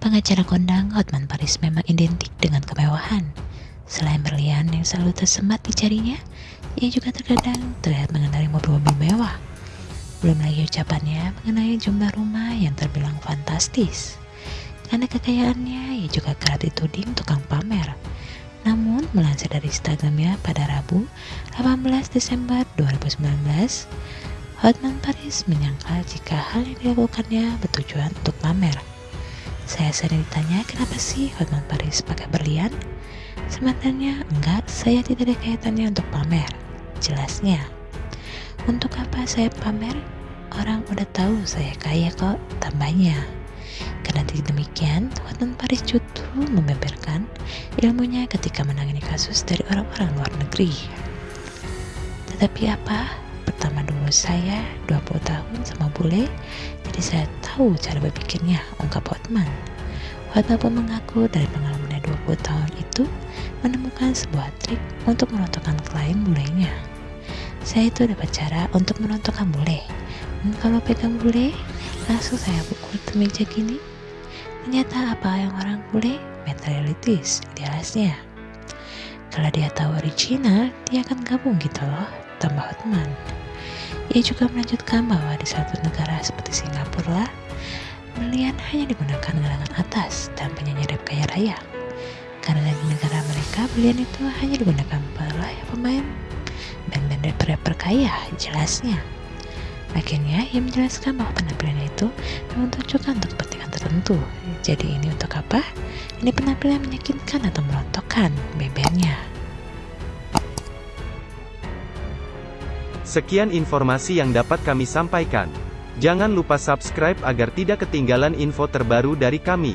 Pengacara kondang Hotman Paris memang identik dengan kemewahan. Selain berlian yang selalu tersemat di jarinya, ia juga terkadang terlihat mengendarai mobil-mobil mewah. Belum lagi ucapannya mengenai jumlah rumah yang terbilang fantastis. Karena kekayaannya, ia juga kerap dituding tukang pamer. Namun, melansir dari Instagramnya pada Rabu 18 Desember 2019, Hotman Paris menyangkal jika hal yang dilakukannya bertujuan untuk pamer. Saya sering ditanya kenapa sih Hotman Paris pakai berlian? Sebenarnya enggak, saya tidak ada kaitannya untuk pamer. Jelasnya, untuk apa saya pamer? Orang udah tahu saya kaya kok, tambahnya. Karena demikian, Hotman Paris justru membeberkan ilmunya ketika menangani kasus dari orang-orang luar negeri. Tetapi apa? Pertama dulu saya 20 tahun sama bule, jadi saya tahu cara berpikirnya, ungkap Hotman. Hotman pun mengaku dari pengalamannya 20 tahun itu menemukan sebuah trik untuk merontokkan klien bulenya. Saya itu dapat cara untuk merontokkan bule. Dan kalau pegang bule, langsung saya pukul meja gini. Ternyata apa yang orang bule? Materialitis, idealisnya. Kalau dia tahu original, dia akan gabung gitu loh, tambah Hotman. Ia juga melanjutkan bahwa di satu negara seperti Singapura, berlian hanya digunakan gelangan atas dan penyanyi rap kaya raya. Karena di negara mereka, berlian itu hanya digunakan para pemain band-band rapper kaya, jelasnya. Akhirnya, ia menjelaskan bahwa penampilannya itu memang tujukan untuk kepentingan tertentu. Jadi ini untuk apa? Ini penampilan meyakinkan atau merontokkan bebernya. Sekian informasi yang dapat kami sampaikan. Jangan lupa subscribe agar tidak ketinggalan info terbaru dari kami.